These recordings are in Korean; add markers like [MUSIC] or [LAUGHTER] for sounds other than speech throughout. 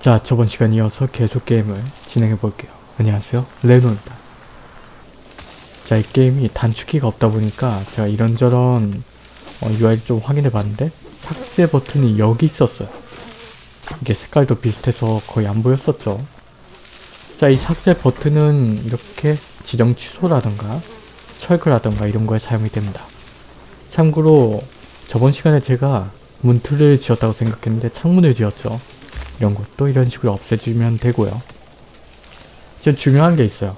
자 저번 시간 이어서 계속 게임을 진행해 볼게요. 안녕하세요 레노입니다. 자 이 게임이 단축키가 없다 보니까 제가 이런저런 어, UI를 좀 확인해 봤는데 삭제 버튼이 여기 있었어요. 이게 색깔도 비슷해서 거의 안 보였었죠. 자 이 삭제 버튼은 이렇게 지정 취소라던가 철거라던가 이런 거에 사용이 됩니다. 참고로 저번 시간에 제가 문틀을 지었다고 생각했는데 창문을 지었죠. 이런 것도 이런 식으로 없애주면 되고요. 지금 중요한 게 있어요.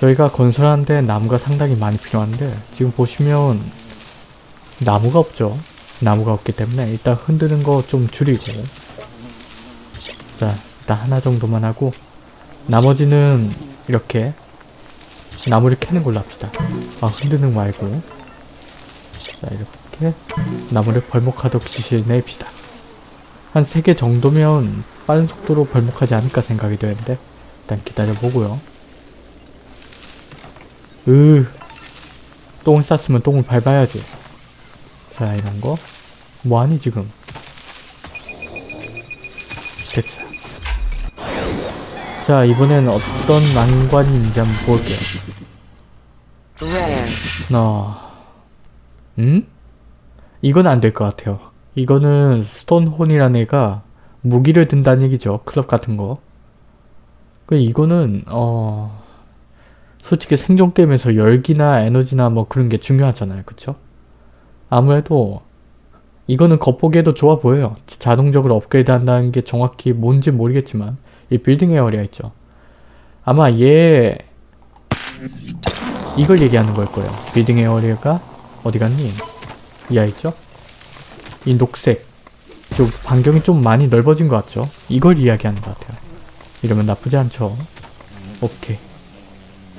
저희가 건설하는데 나무가 상당히 많이 필요한데 지금 보시면 나무가 없죠. 나무가 없기 때문에 일단 흔드는 거 좀 줄이고 자 일단 하나 정도만 하고 나머지는 이렇게 나무를 캐는 걸로 합시다. 아 흔드는 거 말고 자 이렇게 나무를 벌목하도록 지시를 내립시다. 한 3개 정도면 빠른 속도로 벌목하지 않을까 생각이 되는데 일단 기다려보고요. 으 똥을 쌌으면 똥을 밟아야지. 자 이런 거 뭐하니 지금 됐어. 자 이번엔 어떤 난관이 있는지 한번 볼게요. Rare. 어... 음? 이건 안 될 것 같아요. 이거는 스톤혼이라는 애가 무기를 든다는 얘기죠. 클럽 같은 거. 그 이거는 어... 솔직히 생존 게임에서 열기나 에너지나 뭐 그런 게 중요하잖아요. 그쵸? 아무래도 이거는 겉보기에도 좋아 보여요. 자동적으로 업그레이드 한다는 게 정확히 뭔지 모르겠지만 이 building area 있죠. 아마 얘 이걸 얘기하는 걸 거예요. building area가 어디 갔니? 이 아이죠? 이 녹색 좀 반경이 좀 많이 넓어진 것 같죠? 이걸 이야기하는 것 같아요. 이러면 나쁘지 않죠? 오케이.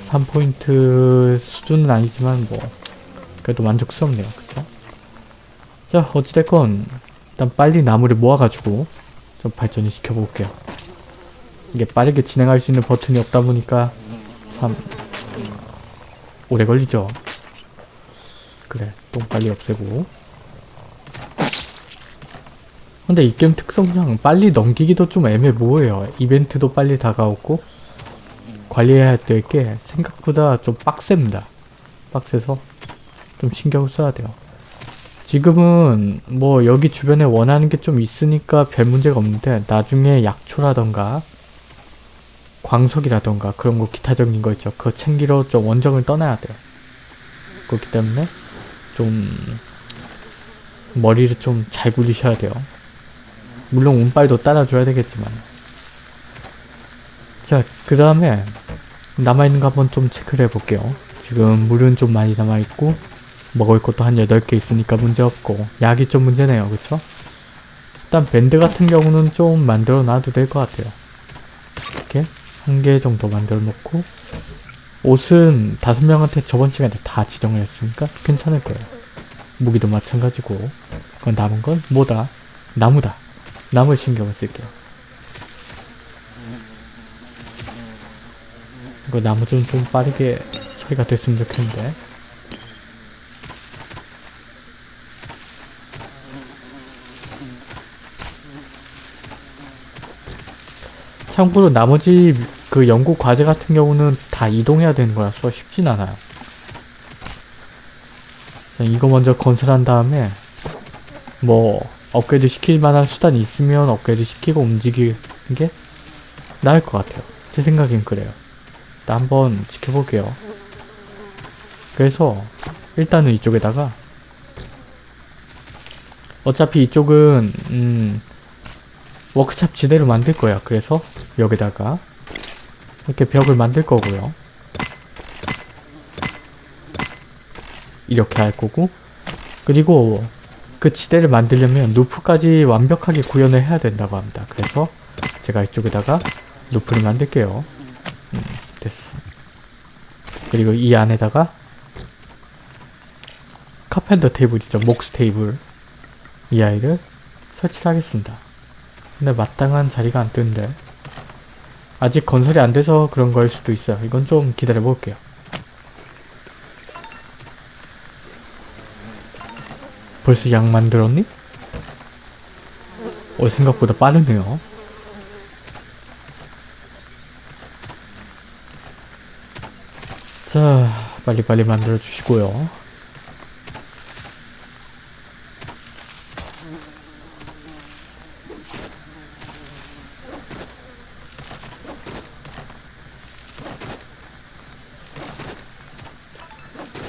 3포인트 수준은 아니지만 뭐 그래도 만족스럽네요. 그쵸? 자 어찌됐건 일단 빨리 나무를 모아가지고 좀 발전을 시켜볼게요. 이게 빠르게 진행할 수 있는 버튼이 없다 보니까 참 오래 걸리죠. 그래 똥 빨리 없애고 근데 이 게임 특성상 빨리 넘기기도 좀 애매모호해요. 이벤트도 빨리 다가오고 관리해야 될 게 생각보다 좀 빡셉니다. 빡세서 좀 신경을 써야 돼요. 지금은 뭐 여기 주변에 원하는 게 좀 있으니까 별 문제가 없는데 나중에 약초라던가 광석이라던가 그런 거 기타적인 거 있죠. 그거 챙기러 좀 원정을 떠나야 돼요. 그렇기 때문에 좀 머리를 좀 잘 굴리셔야 돼요. 물론 운빨도 따라줘야 되겠지만 자그 다음에 남아있는 거 한번 좀 체크를 해볼게요. 지금 물은 좀 많이 남아있고 먹을 것도 한 8개 있으니까 문제없고 약이 좀 문제네요. 그쵸? 일단 밴드 같은 경우는 좀 만들어 놔도 될 것 같아요. 이렇게 한 개 정도 만들어 놓고 옷은 다섯 명한테 저번 시간에 다 지정을 했으니까 괜찮을 거예요. 무기도 마찬가지고 그건 남은 건 뭐다? 나무다. 나무에 신경을 쓸게요. 이거 나무 좀, 좀 빠르게 처리가 됐으면 좋겠는데 참고로 나머지 그 연구 과제 같은 경우는 다 이동해야 되는 거라서 쉽진 않아요. 자, 이거 먼저 건설한 다음에 뭐 업그레이드 시킬 만한 수단이 있으면 업그레이드 시키고 움직이는 게 나을 것 같아요. 제 생각엔 그래요. 일단 한번 지켜볼게요. 그래서 일단은 이쪽에다가 어차피 이쪽은 음 워크샵 지대로 만들 거야. 그래서 여기다가 이렇게 벽을 만들 거고요. 이렇게 할 거고 그리고 그 지대를 만들려면 루프까지 완벽하게 구현을 해야 된다고 합니다. 그래서 제가 이쪽에다가 루프를 만들게요. 음, 됐어. 그리고 이 안에다가 카펜더 테이블이죠. 목스 테이블 이 아이를 설치를 하겠습니다. 근데 마땅한 자리가 안 뜨는데 아직 건설이 안 돼서 그런 거일 수도 있어요. 이건 좀 기다려 볼게요. 벌써 약 만들었니? 어 생각보다 빠르네요 자 빨리빨리 만들어 주시고요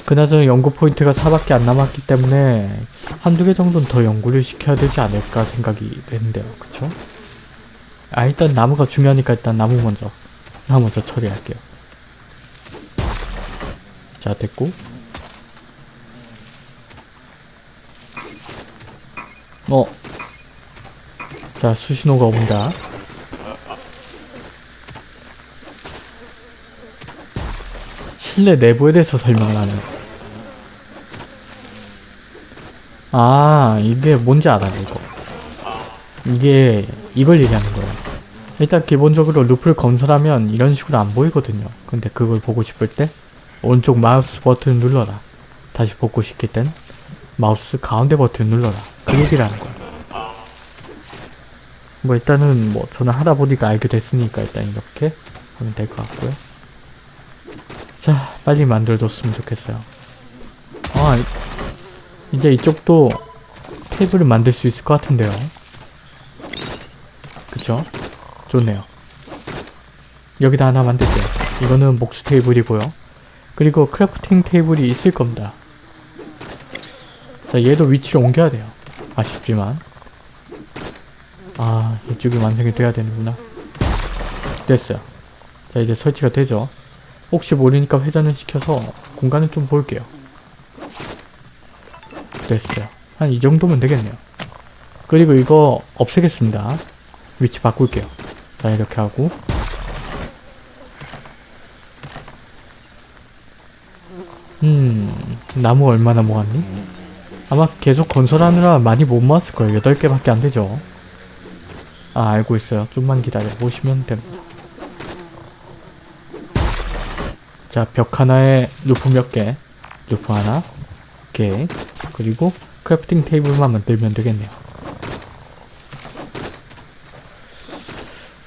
그나저나 연구 포인트가 4밖에 안 남았기 때문에 한두 개 정도는 더 연구를 시켜야 되지 않을까 생각이 되는데요. 그쵸? 아 일단 나무가 중요하니까 일단 나무 먼저 나무 먼저 처리할게요. 자 됐고 어. 자 수신호가 온다. 실내 내부에 대해서 설명을 하는 아 이게 뭔지 알아 이거. 이게 이걸 얘기하는 거예요. 일단 기본적으로 루프를 건설하면 이런 식으로 안 보이거든요. 근데 그걸 보고 싶을 때 오른쪽 마우스 버튼을 눌러라. 다시 보고 싶을 땐 마우스 가운데 버튼을 눌러라. 그 얘기를 하는 거예요. 뭐 일단은 뭐 저는 하다 보니까 알게 됐으니까 일단 이렇게 하면 될 것 같고요. 자 빨리 만들어줬으면 좋겠어요. 아 이- 이제 이쪽도 테이블을 만들 수 있을 것 같은데요. 그쵸? 좋네요. 여기다 하나 만들게요. 이거는 목수 테이블이고요. 그리고 crafting table이 있을 겁니다. 자 얘도 위치를 옮겨야 돼요. 아쉽지만. 아 이쪽이 완성이 돼야 되는구나. 됐어요. 자 이제 설치가 되죠. 혹시 모르니까 회전을 시켜서 공간을 좀 볼게요. 됐어요. 한 이 정도면 되겠네요. 그리고 이거 없애겠습니다. 위치 바꿀게요. 자 이렇게 하고 음 나무 얼마나 모았니? 아마 계속 건설하느라 많이 못 모았을 거예요. 8개밖에 안 되죠. 아 알고 있어요. 좀만 기다려 보시면 됩니다. 자, 벽 하나에 roof 몇 개, roof 하나, 오케이. 그리고 crafting table만 만들면 되겠네요.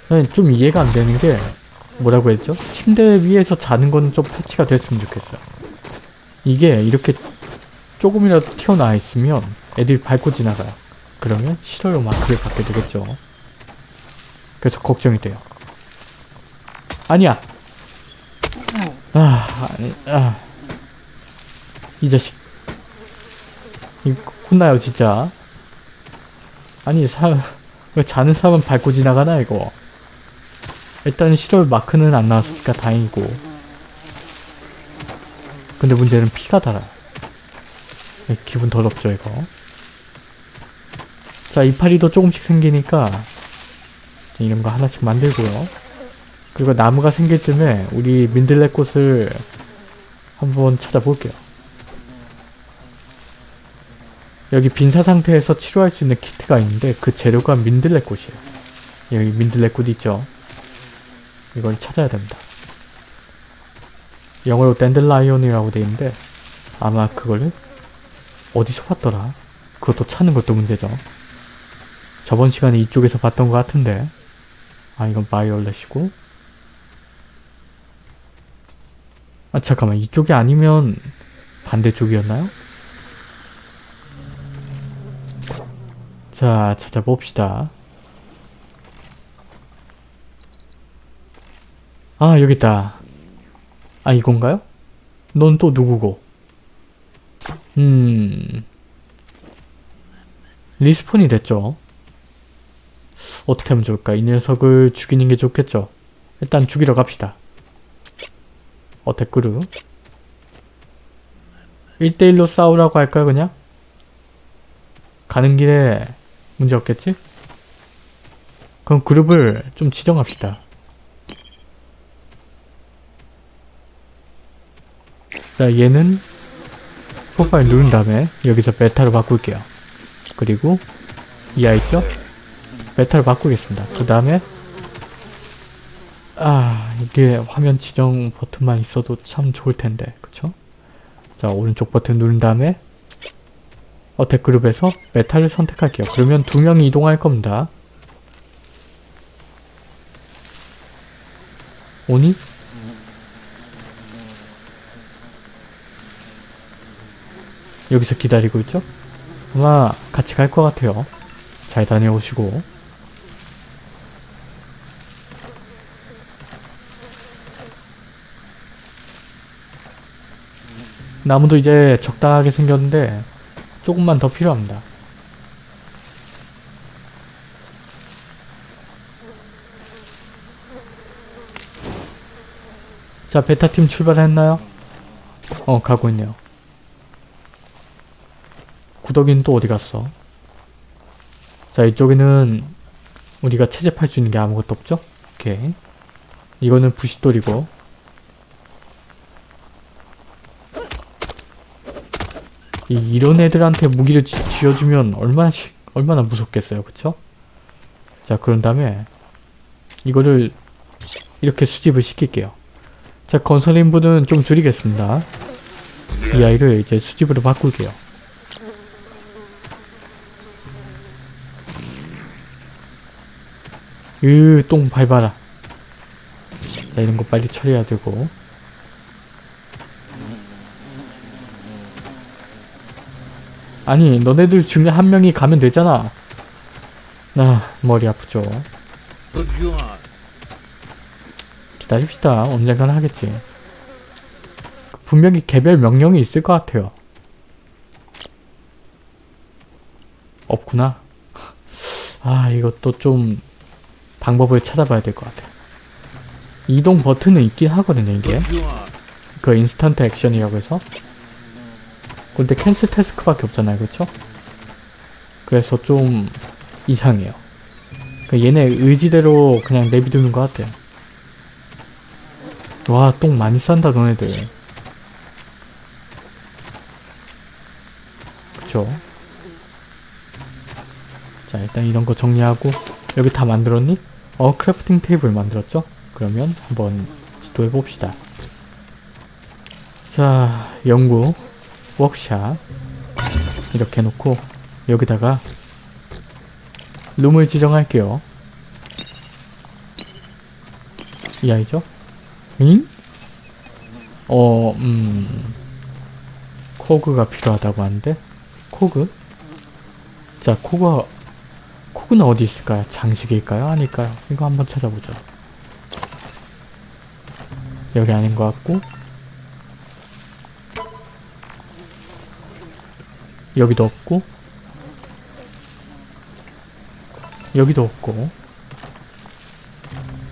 저는 좀 이해가 안 되는 게 뭐라고 했죠? 침대 위에서 자는 거는 좀 패치가 됐으면 좋겠어요. 이게 이렇게 조금이라도 튀어나와 있으면 애들이 밟고 지나가요. 그러면 싫어요 마크를 받게 되겠죠. 그래서 걱정이 돼요. 아니야! 아, 아니, 아. 이 자식. 이 혼나요, 진짜. 아니, 사, 왜 자는 사람은 밟고 지나가나, 이거. 일단 실월 마크는 안 나왔으니까 다행이고. 근데 문제는 피가 달아요. 네, 기분 더럽죠, 이거. 자, 이파리도 조금씩 생기니까 이런 거 하나씩 만들고요. 그리고 나무가 생길 쯤에 우리 민들레꽃을 한번 찾아볼게요. 여기 빈사 상태에서 치료할 수 있는 키트가 있는데 그 재료가 민들레꽃이에요. 여기 민들레꽃 있죠? 이걸 찾아야 됩니다. 영어로 댄들라이온이라고 돼 있는데 아마 그거를 어디서 봤더라? 그것도 찾는 것도 문제죠. 저번 시간에 이쪽에서 봤던 것 같은데 아 이건 바이올렛이고 아 잠깐만 이쪽이 아니면 반대쪽이었나요? 자 찾아봅시다 아 여깄다 아 이건가요? 넌 또 누구고? 음... 리스폰이 됐죠 어떻게 하면 좋을까? 이 녀석을 죽이는 게 좋겠죠? 일단 죽이러 갑시다 어 댓글을 1대1로 싸우라고 할까요 그냥? 가는 길에 문제 없겠지? 그럼 그룹을 좀 지정합시다 자 얘는 프로파일 누른 다음에 여기서 베타로 바꿀게요 그리고 이 아이죠? 베타로 바꾸겠습니다 그 다음에 아 이게 화면 지정 버튼만 있어도 참 좋을 텐데 그쵸? 자 오른쪽 버튼 누른 다음에 어택 그룹에서 메탈을 선택할게요 그러면 두 명이 이동할 겁니다 오니? 여기서 기다리고 있죠? 아마 같이 갈 것 같아요. 잘 다녀오시고. 나무도 이제 적당하게 생겼는데 조금만 더 필요합니다. 자, 베타팀 출발했나요? 어, 가고 있네요. 구덕이는 또 어디 갔어? 자, 이쪽에는 우리가 채집할 수 있는 게 아무것도 없죠? 오케이. 이거는 부싯돌이고. 이 런 애들한테 무기를 쥐, 쥐어주면 얼마나, 시, 얼마나 무섭겠어요. 그쵸? 자, 그런 다음에 이거를 이렇게 수집을 시킬게요. 자, 건설 인부는 좀 줄이겠습니다. 이 아이를 이제 수집으로 바꿀게요. 으, 똥 밟아라. 자, 이런 거 빨리 처리해야 되고. 아니, 너네들 중에 한 명이 가면 되잖아. 아, 머리 아프죠. 기다립시다. 언젠간 하겠지. 분명히 개별 명령이 있을 것 같아요. 없구나. [LAUGHS] 아, 이것도 좀 방법을 찾아봐야 될 것 같아요. 이동 버튼은 있긴 하거든요, 이게. 그 인스턴트 액션이라고 해서. 근데 캔슬 태스크밖에 없잖아요, 그쵸? 그래서 좀 이상해요. 그 얘네 의지대로 그냥 내비두는 것 같아요. 와, 똥 많이 싼다, 너네들. 그쵸? 자, 일단 이런 거 정리하고, 여기 다 만들었니? 어, crafting table 만들었죠? 그러면 한번 시도해봅시다. 자, 연구, 워크샵. 이렇게 해놓고, 여기다가, 룸을 지정할게요. 이 아이죠? 응? 어, 음... 코그가 필요하다고 하는데? 코그? 자, 코그... 코그는 어디 있을까요? 장식일까요? 아닐까요? 이거 한번 찾아보죠. 여기 아닌 것 같고 여기도 없고 여기도 없고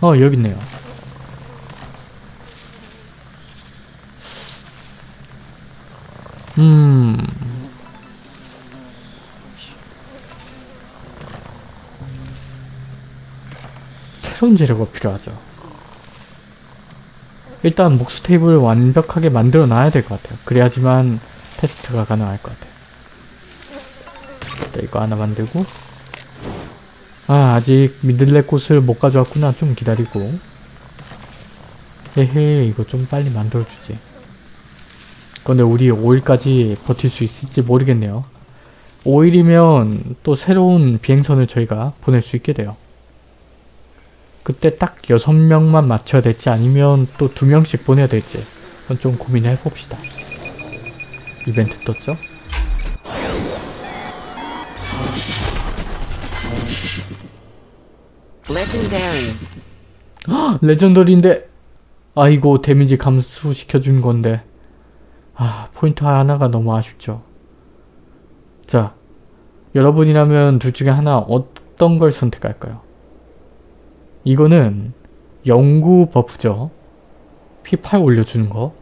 어 여기 있네요. 음... 새로운 재료가 필요하죠. 일단 목수 테이블을 완벽하게 만들어 놔야 될 것 같아요. 그래야지만 테스트가 가능할 것 같아요. 일단 이거 하나 만들고 아 아직 믿을래 꽃을 못 가져왔구나. 좀 기다리고 에헤 이거 좀 빨리 만들어주지. 근데 우리 5일까지 버틸 수 있을지 모르겠네요. 5일이면 또 새로운 비행선을 저희가 보낼 수 있게 돼요. 그때 딱 6명만 맞춰야 될지 아니면 또 2명씩 보내야 될지 그건 좀 고민을 해봅시다. 이벤트 떴죠? Legendary. [GASPS] legendary인데 아이고 데미지 감소시켜준 건데 아 포인트 하나가 너무 아쉽죠. 자 여러분이라면 둘 중에 하나 어떤 걸 선택할까요? 이거는 영구 buff죠. P8 올려주는 거.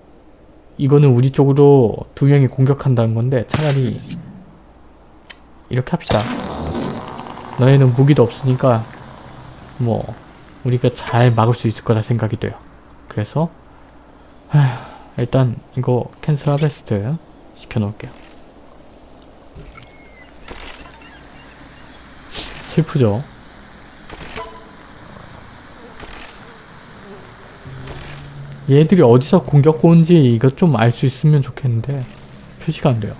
이거는 우리 쪽으로 두 명이 공격한다는 건데 차라리 이렇게 합시다. 너희는 무기도 없으니까 뭐 우리가 잘 막을 수 있을 거라 생각이 돼요. 그래서 하, 일단 이거 캔슬 하베스트 시켜놓을게요. 슬프죠? 얘들이 어디서 공격 온지 이거 좀 알 수 있으면 좋겠는데 표시가 안 돼요.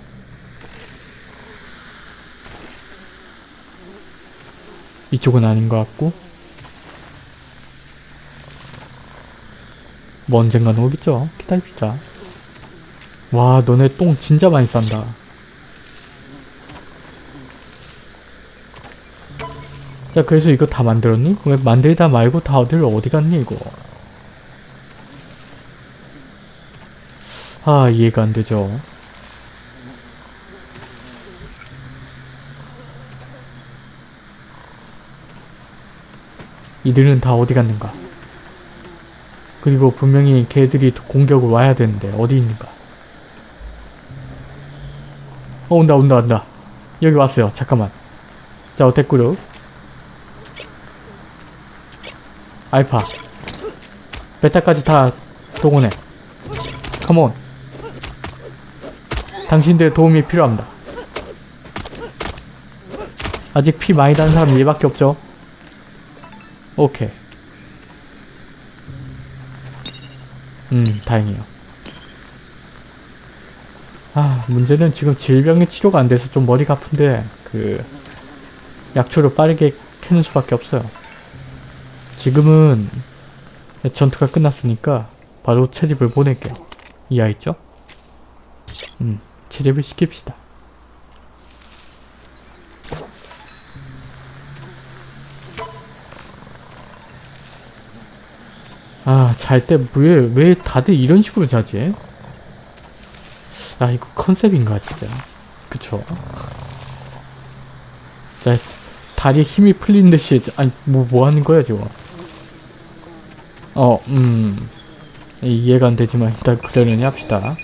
이쪽은 아닌 것 같고 뭐 언젠가는 오겠죠? 기다립시다. 와 너네 똥 진짜 많이 싼다. 자 그래서 이거 다 만들었니? 왜 만들다 말고 다 어디를 어디 갔니 이거? 아 이해가 안 되죠. 이들은 다 어디 갔는가? 그리고 분명히 걔들이 공격을 와야 되는데 어디 있는가? 어 온다 온다 온다. 여기 왔어요. 잠깐만. 자 어택그룹 알파. 베타까지 다 동원해. 컴온 당신들의 도움이 필요합니다. 아직 피 많이 단 사람 얘밖에 없죠? 오케이 음 다행이에요. 아 문제는 지금 질병의 치료가 안 돼서 좀 머리가 아픈데 그 약초를 빠르게 캐는 수밖에 없어요. 지금은 전투가 끝났으니까 바로 채집을 보낼게요. 이해했죠? 음 채집을 시킵시다 잘 때 왜, 왜 다들 이런 식으로 자지? 아, 이거 컨셉인가, 진짜. 그쵸. 자, 다리에 힘이 풀린 듯이, 아니, 뭐, 뭐 하는 거야, 지금? 어, 음. 이해가 안 되지만, 일단 그러려니 합시다.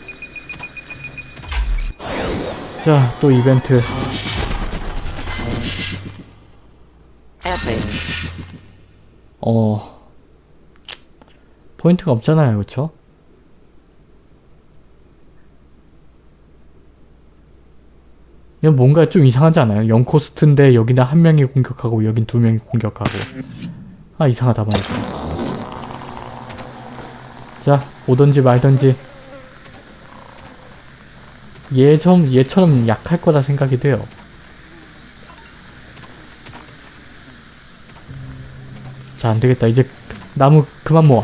자, 또 이벤트. 어 포인트가 없잖아요 그쵸? 이건 뭔가 좀 이상하지 않아요? 0코스트인데 여기는 한 명이 공격하고 여긴 두 명이 공격하고. 아 이상하다 말이야 자 오던지 말던지. 얘좀 얘처럼 약할 거라 생각이 돼요. 자 안되겠다. 이제 나무 그만 모아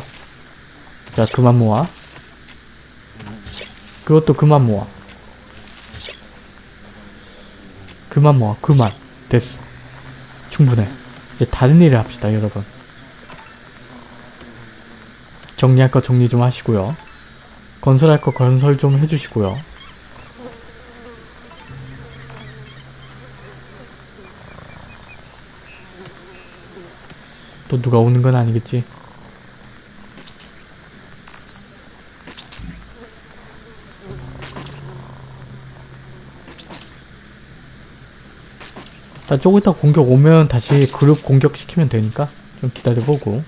자 그만 모아. 그것도 그만 모아. 그만 모아. 그만. 됐어. 충분해. 이제 다른 일을 합시다 여러분. 정리할 거 정리 좀 하시고요. 건설할 거 건설 좀 해주시고요. 또 누가 오는 건 아니겠지? 자, 조금 이따 공격 오면 다시 그룹 공격시키면 되니까 좀 기다려보고.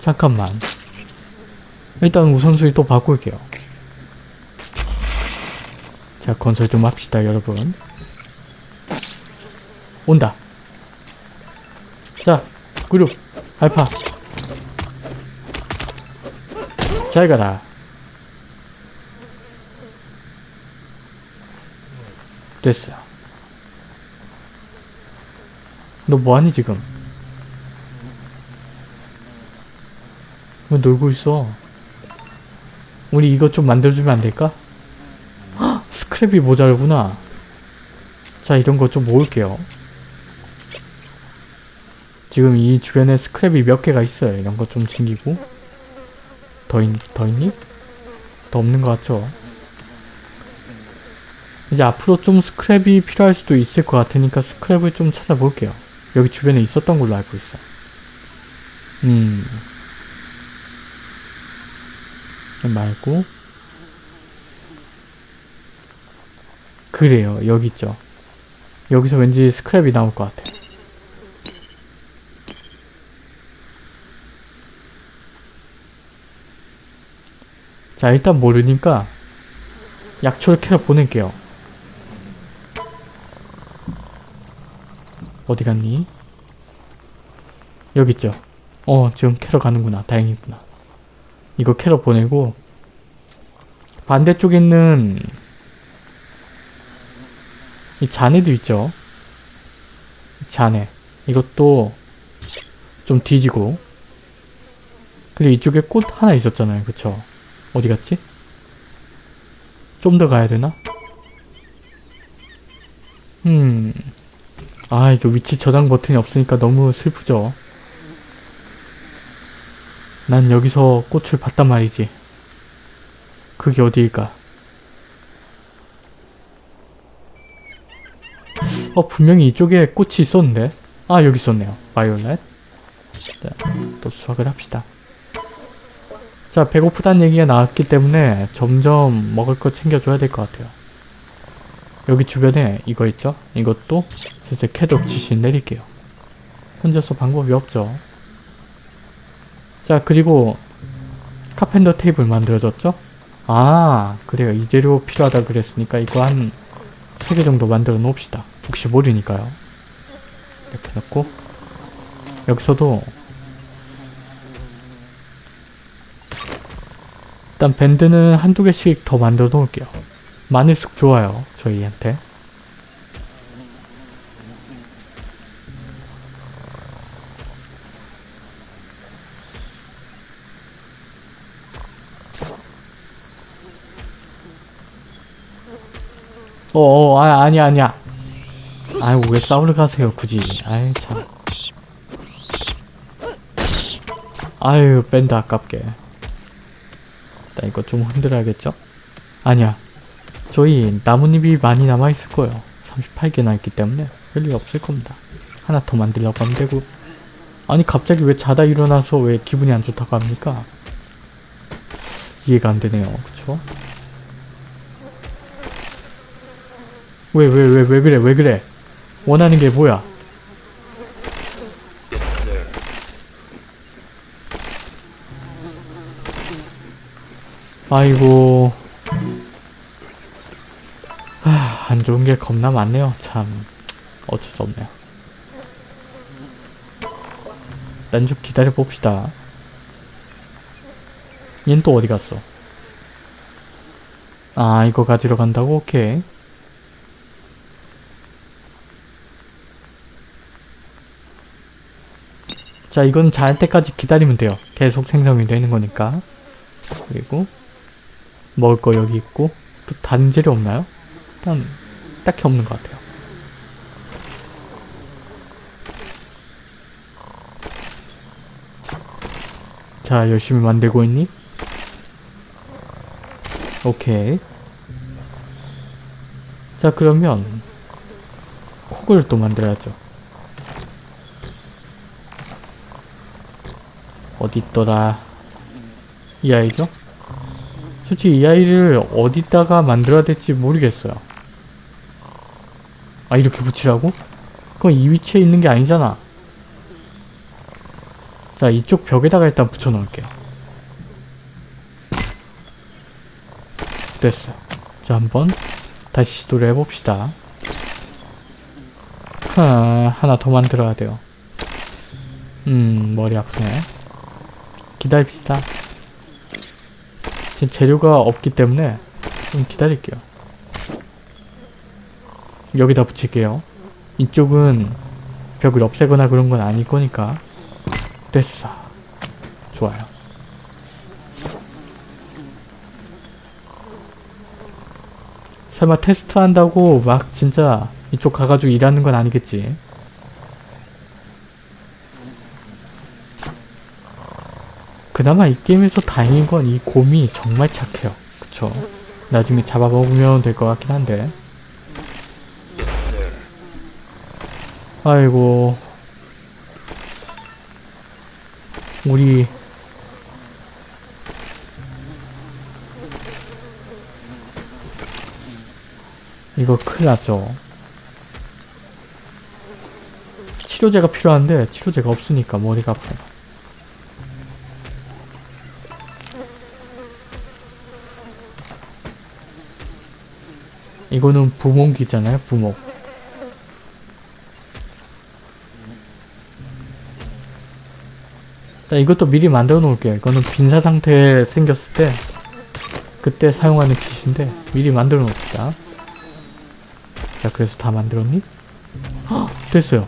잠깐만. 일단 우선순위 또 바꿀게요. 자 건설 좀 합시다 여러분. 온다. 자 그룹 알파. 잘 가라. 됐어 너 뭐하니 지금 왜 놀고 있어 우리 이것 좀 만들어주면 안 될까? 헉, 스크랩이 모자르구나 자 이런 거 좀 모을게요 지금 이 주변에 스크랩이 몇 개가 있어요. 이런 거 좀 챙기고 더, 있, 더 있니? 더 없는 것 같죠? 이제 앞으로 좀 스크랩이 필요할 수도 있을 것 같으니까 스크랩을 좀 찾아볼게요. 여기 주변에 있었던 걸로 알고 있어. 음. 말고 그래요. 여기 있죠. 여기서 왠지 스크랩이 나올 것 같아. 자 일단 모르니까 약초를 캐러 보낼게요 어디 갔니? 여기 있죠 어 지금 캐러 가는구나 다행이구나 이거 캐러 보내고 반대쪽에 있는 이 잔해도 있죠 잔해 이것도 좀 뒤지고 그리고 이쪽에 꽃 하나 있었잖아요 그쵸 어디 갔지? 좀 더 가야 되나? 음. 아 이거 위치 저장 버튼이 없으니까 너무 슬프죠. 난 여기서 꽃을 봤단 말이지. 그게 어디일까? 어 분명히 이쪽에 꽃이 있었는데 아 여기 있었네요. 바이올렛. 자, 또 수확을 합시다. 자 배고프다는 얘기가 나왔기 때문에 점점 먹을 거 챙겨줘야 될 것 같아요. 여기 주변에 이거 있죠? 이것도 슬슬 캐독 지시 내릴게요. 혼자서 방법이 없죠. 자 그리고 카펜더 테이블 만들어졌죠? 아 그래요. 이 재료 필요하다 그랬으니까 이거 한 3개 정도 만들어 놓읍시다. 혹시 모르니까요. 이렇게 넣고 여기서도 일단 밴드는 한두 개씩 더 만들어 놓을게요. 마늘쑥 좋아요. 저희한테. 어어 아 아니야 아니야 아유 왜 싸우러 가세요 굳이 아이 참 아유 밴드 아깝게 일단 이거 좀 흔들어야겠죠? 아니야 저희 나뭇잎이 많이 남아있을 거예요. 38개나 있기 때문에 별일 없을 겁니다. 하나 더 만들려고 하면 되고. 아니 갑자기 왜 자다 일어나서 왜 기분이 안 좋다고 합니까? 이해가 안 되네요. 그쵸? 왜 왜 왜 왜 그래 왜 그래? 원하는 게 뭐야? 아이고 안 좋은 게 겁나 많네요. 참 어쩔 수 없네요. 난 좀 기다려 봅시다. 얜 또 어디 갔어? 아 이거 가지러 간다고? 오케이. 자 이건 잘 때까지 기다리면 돼요. 계속 생성이 되는 거니까. 그리고 먹을 거 여기 있고 또 다른 재료 없나요? 일단 딱히 없는 것 같아요. 자 열심히 만들고 있니? 오케이. 자 그러면 콕을 또 만들어야죠. 어디 있더라? 이 아이죠? 솔직히 이 아이를 어디다가 만들어야 될지 모르겠어요 아 이렇게 붙이라고? 그건 이 위치에 있는 게 아니잖아. 자 이쪽 벽에다가 일단 붙여 놓을게요 됐어요 자 한번 다시 시도를 해봅시다. 하, 하나 더 만들어야 돼요. 음 머리 아프네. 기다립시다. 지금 재료가 없기 때문에 좀 기다릴게요 여기다 붙일게요. 이쪽은 벽을 없애거나 그런 건 아닐 거니까. 됐어. 좋아요. 설마 테스트 한다고 막 진짜 이쪽 가가지고 일하는 건 아니겠지? 그나마 이 게임에서 다행인 건 이 곰이 정말 착해요. 그쵸? 나중에 잡아먹으면 될 것 같긴 한데 아이고. 우리 이거 큰일 났죠. 치료제가 필요한데 치료제가 없으니까 머리가 아파요 이거는 부목이잖아요 부목 자, 이것도 미리 만들어 놓을게요. 이거는 빈사 상태에 생겼을 때 그때 사용하는 킷인데 미리 만들어 놓읍시다. 자, 그래서 다 만들었니? 헉, 됐어요.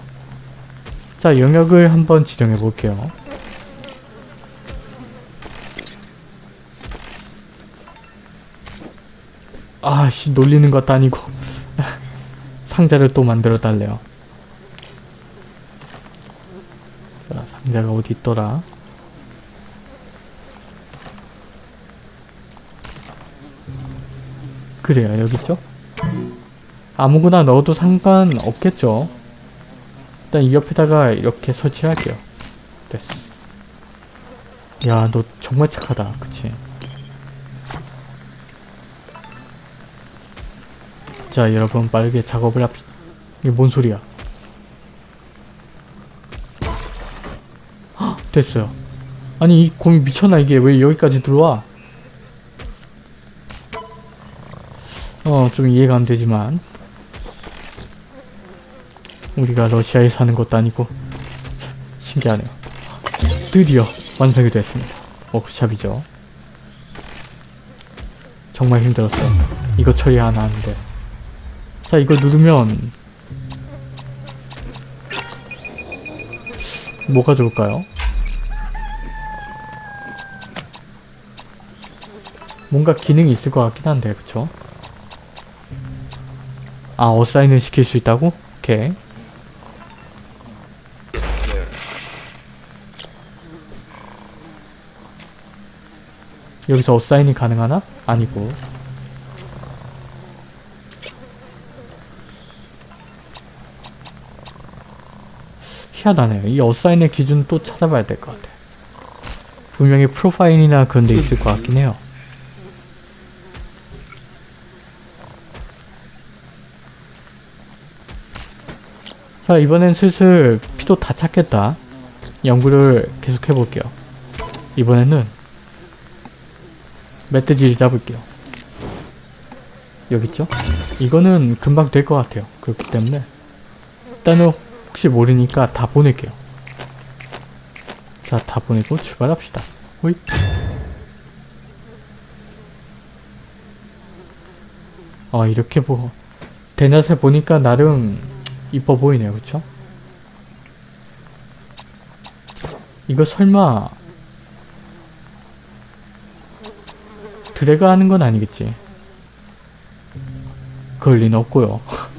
자, 영역을 한번 지정해 볼게요. 아씨 놀리는 것도 아니고 [LAUGHS] 상자를 또 만들어 달래요. 상자가 어디 있더라? 그래요, 여기 있죠? 아무거나 넣어도 상관없겠죠? 일단 이 옆에다가 이렇게 설치할게요. 됐어. 야, 너 정말 착하다. 그치? 자, 여러분 빠르게 작업을 합시다. 이게 뭔 소리야? 됐어요. 아니, 이 곰이 미쳤나? 이게 왜 여기까지 들어와? 어, 좀 이해가 안 되지만. 우리가 러시아에 사는 것도 아니고. 참, 신기하네요. 드디어 완성이 됐습니다. 워크샵이죠. 정말 힘들었어요. 이거 처리 하나 하는데. 자, 이거 누르면 뭐가 좋을까요? 뭔가 기능이 있을 것 같긴 한데, 그쵸? 아, 어사인을 시킬 수 있다고? 오케이. 여기서 어사인이 가능하나? 아니고. 희한하네요. 이 어사인의 기준 또 찾아봐야 될 것 같아. 분명히 프로파일이나 그런 데 있을 것 같긴 해요. 자 이번엔 슬슬 피도 다 찼겠다. 연구를 계속 해볼게요. 이번에는 멧돼지를 잡을게요. 여기 있죠? 이거는 금방 될 것 같아요. 그렇기 때문에 일단은 혹시 모르니까 다 보낼게요. 자, 다 보내고 출발합시다. 호잇. 아, 이렇게 보, 대낮에 보니까 나름 이뻐 보이네요. 그쵸? 이거 설마 드래그 하는 건 아니겠지? 그럴 리는 없고요. [LAUGHS]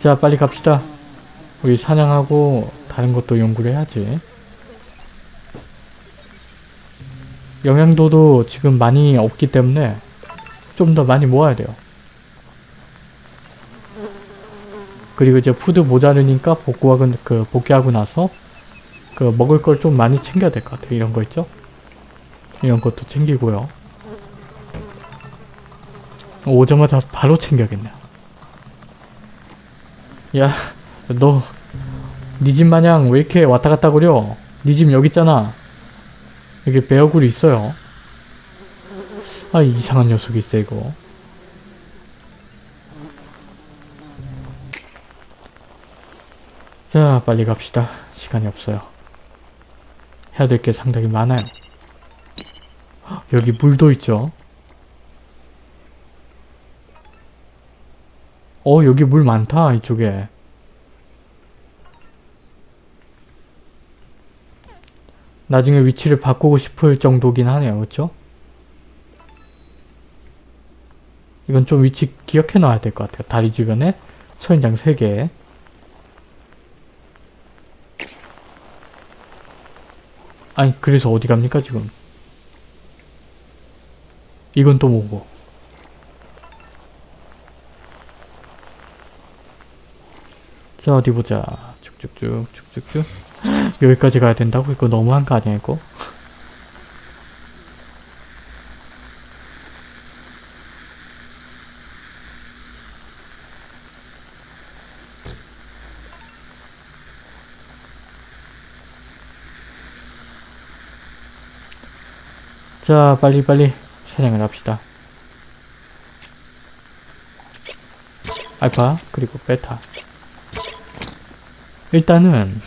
자 빨리 갑시다 우리 사냥하고 다른 것도 연구를 해야지 영양도도 지금 많이 없기 때문에 좀 더 많이 모아야 돼요 그리고 이제 푸드 모자르니까 복구하고 그 복귀하고 나서 그 먹을 걸 좀 많이 챙겨야 될 것 같아요 이런 거 있죠 이런 것도 챙기고요 오자마자 바로 챙겨야겠네요 야, 너, 니집 마냥 왜 이렇게 왔다 갔다 그려? 니집 여기 있잖아. 여기 베어굴이 있어요. 아, 이상한 녀석이 있어, 이거. 자, 빨리 갑시다. 시간이 없어요. 해야 될 게 상당히 많아요. 헉, [GASPS] 여기 물도 있죠. 어 여기 물 많다 이쪽에 나중에 위치를 바꾸고 싶을 정도긴 하네요 그쵸? 이건 좀 위치 기억해 놔야 될 것 같아요 다리 주변에 초인장 3개 아니 그래서 어디 갑니까 지금 이건 또 뭐고 자 어디 보자 쭉쭉쭉 쭉쭉쭉 [GASPS] 여기까지 가야 된다고? 이거 너무한 거 아니야 이거? 자 빨리빨리 사냥을 합시다 알파 그리고 베타 일단은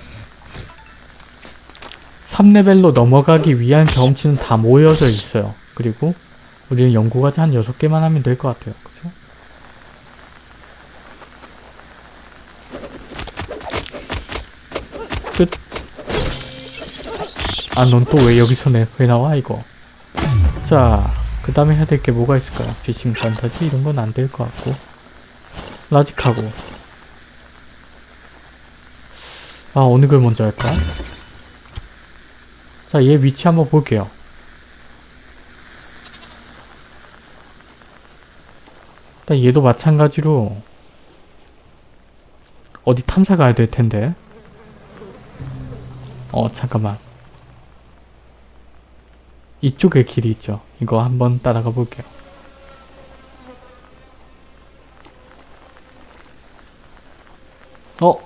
3레벨로 넘어가기 위한 경험치는 다 모여져 있어요. 그리고 우리는 연구까지 한 6개만 하면 될 것 같아요. 그죠? 끝. 아, 넌 또 왜 여기서 내, 왜 나와, 이거? 자, 그 다음에 해야 될 게 뭐가 있을까요? 피싱 판타지? 이런 건 안 될 것 같고. 라직하고. 아 어느 걸 먼저 할까? 자 얘 위치 한번 볼게요. 일단 얘도 마찬가지로 어디 탐사 가야 될 텐데. 어 잠깐만. 이쪽에 길이 있죠. 이거 한번 따라가 볼게요. 어?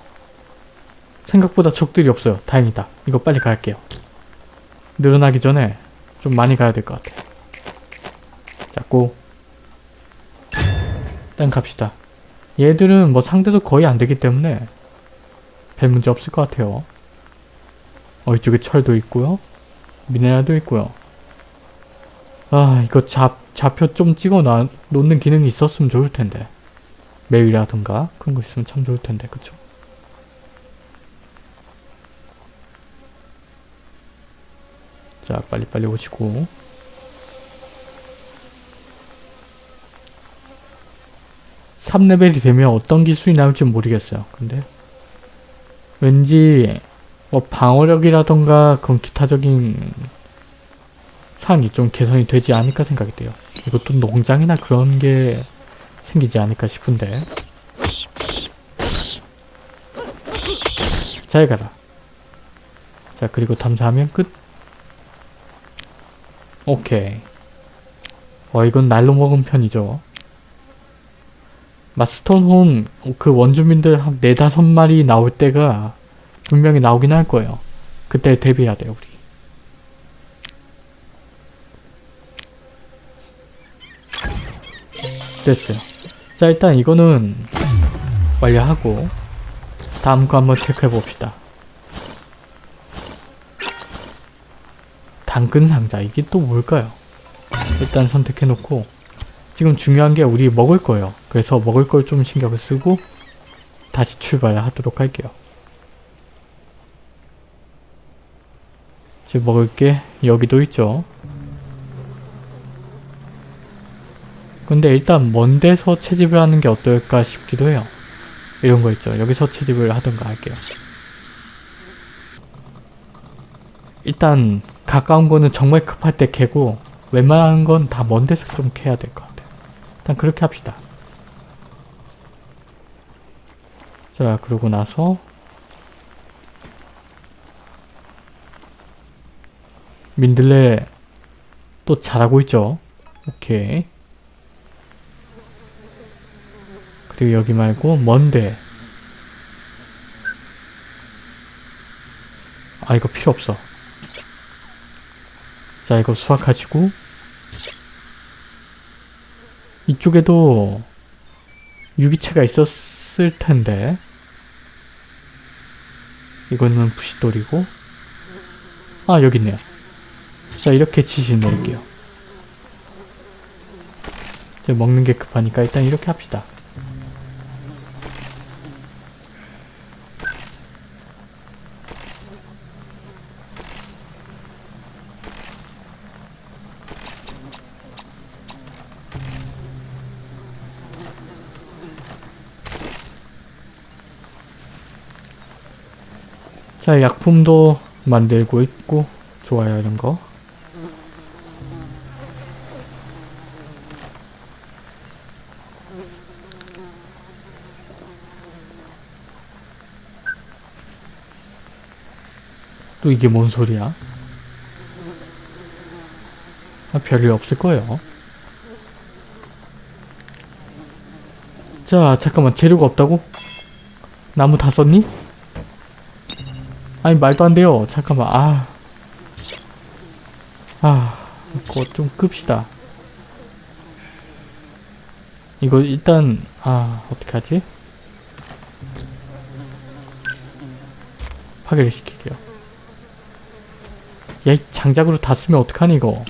생각보다 적들이 없어요. 다행이다. 이거 빨리 갈게요. 늘어나기 전에 좀 많이 가야 될 것 같아요. 자, 고. 일단 갑시다. 얘들은 뭐 상대도 거의 안 되기 때문에 별 문제 없을 것 같아요. 어, 이쪽에 철도 있고요. 미네랄도 있고요. 아, 이거 잡, 좌표 좀 찍어 놔, 놓는 기능이 있었으면 좋을 텐데. 메일이라든가 그런 거 있으면 참 좋을 텐데, 그쵸? 자, 빨리빨리 오시고. 삼레벨이 되면 어떤 기술이 나올지 모르겠어요. 근데 왠지 뭐 방어력이라던가 그런 기타적인 사항이 좀 개선이 되지 않을까 생각이 돼요. 이것도 농장이나 그런 게 생기지 않을까 싶은데 잘 가라. 자 그리고 탐사하면 끝. 오케이. 어 이건 날로 먹은 편이죠. 마스톤혼 그 원주민들 한 네다섯 마리 나올 때가 분명히 나오긴 할 거예요. 그때 대비해야 돼요 우리. 됐어요. 자 일단 이거는 완료하고 다음 거 한번 체크해 봅시다. 당근 상자 이게 또 뭘까요? 일단 선택해 놓고 지금 중요한 게 우리 먹을 거예요. 그래서 먹을 걸 좀 신경을 쓰고 다시 출발하도록 할게요. 지금 먹을 게 여기도 있죠. 근데 일단 먼 데서 채집을 하는 게 어떨까 싶기도 해요. 이런 거 있죠. 여기서 채집을 하던가 할게요. 일단 가까운 거는 정말 급할 때 캐고 웬만한 건 다 먼 데서 좀 캐야 될 것 같아요. 일단 그렇게 합시다. 자 그러고 나서 민들레 또 잘하고 있죠. 오케이. 그리고 여기 말고 먼데. 아 이거 필요 없어. 자 이거 수확하시고. 이쪽에도 유기체가 있었을 텐데. 이거는 부시돌이고. 아 여기 있네요. 자 이렇게 지시 내릴게요. 먹는 게 급하니까 일단 이렇게 합시다 약품도 만들고 있고 좋아요 이런 거 또 이게 뭔 소리야? 아, 별일 없을 거예요. 자, 잠깐만. 재료가 없다고? 나무 다 썼니? 아니, 말도 안 돼요. 잠깐만. 아. 아, 이거 좀 끕시다. 이거 일단, 아, 어떻게 하지? 파괴를 시킬게요. 야, 이 장작으로 다 쓰면 어떡하니, 이거.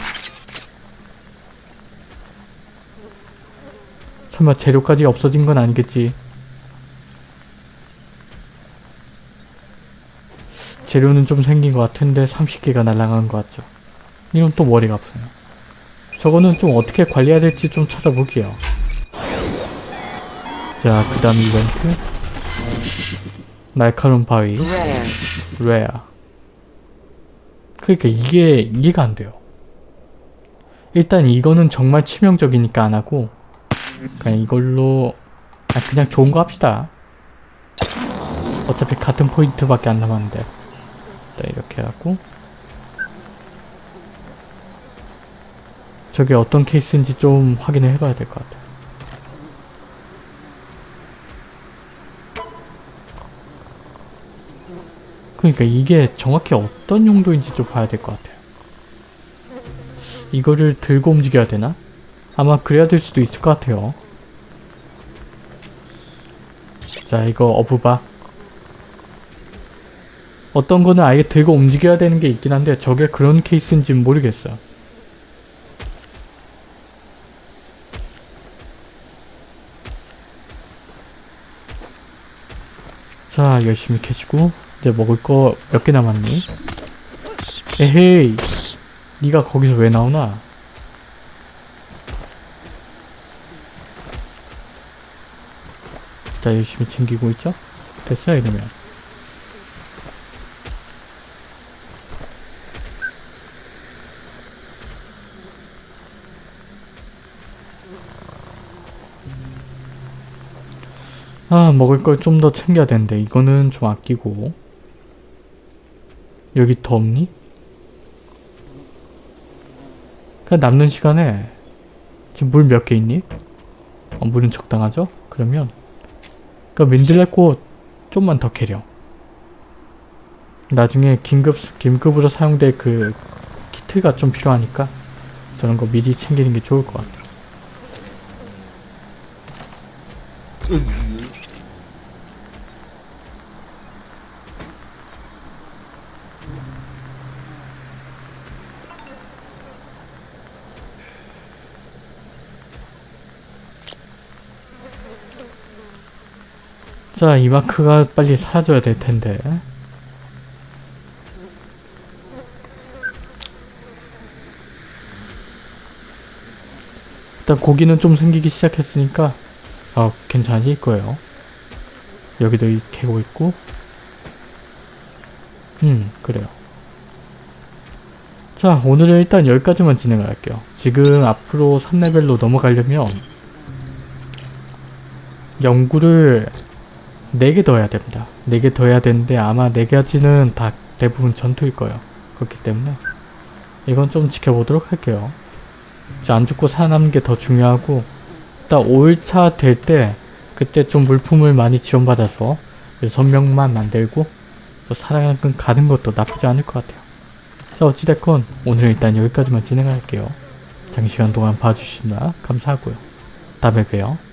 설마 재료까지 없어진 건 아니겠지. 재료는 좀 생긴 것 같은데 30개가 날아간 것 같죠. 이건 또 머리가 아프네요. 저거는 좀 어떻게 관리해야 될지 좀 찾아볼게요. 자, 그 다음 이벤트. 날카로운 바위. 레아 그러니까 이게 이해가 안 돼요 일단 이거는 정말 치명적이니까 안 하고 그냥 이걸로 아, 그냥 좋은 거 합시다 어차피 같은 포인트밖에 안 남았는데 네, 이렇게 해갖고 저게 어떤 케이스인지 좀 확인을 해봐야 될 것 같아요 그러니까 이게 정확히 어떤 용도인지 좀 봐야 될 것 같아요. 이거를 들고 움직여야 되나? 아마 그래야 될 수도 있을 것 같아요. 자, 이거 어부바. 어떤 거는 아예 들고 움직여야 되는 게 있긴 한데 저게 그런 케이스인지는 모르겠어요. 자, 열심히 캐시고 이제 먹을 거 몇 개 남았니? 에헤이 네가 거기서 왜 나오나? 자 열심히 챙기고 있죠? 됐어 이러면 먹을 걸 좀 더 챙겨야 되는데 이거는 좀 아끼고 여기 더 없니? 그 남는 시간에 지금 물 몇 개 있니? 어, 물은 적당하죠? 그러면 그 민들레꽃 좀만 더 캐려 나중에 긴급, 긴급으로 사용될 그 키트가 좀 필요하니까 저런 거 미리 챙기는 게 좋을 것 같아 자, 이 마크가 빨리 사라져야 될 텐데. 일단 고기는 좀 생기기 시작했으니까 어, 괜찮아질 거예요. 여기도 이 캐고 있고 음, 그래요. 자, 오늘은 일단 여기까지만 진행을 할게요. 지금 앞으로 3레벨로 넘어가려면 연구를 4개 더 해야 됩니다. 4개 더 해야 되는데 아마 4가지는 다 대부분 전투일 거예요. 그렇기 때문에 이건 좀 지켜보도록 할게요. 자, 안 죽고 살아남는 게 더 중요하고 일단 5일차 될 때 그때 좀 물품을 많이 지원받아서 선명만 만들고 또 살아가는 것도 나쁘지 않을 것 같아요. 자 어찌됐건 오늘은 일단 여기까지만 진행할게요. 장시간 동안 봐주시느라 감사하고요. 다음에 봬요.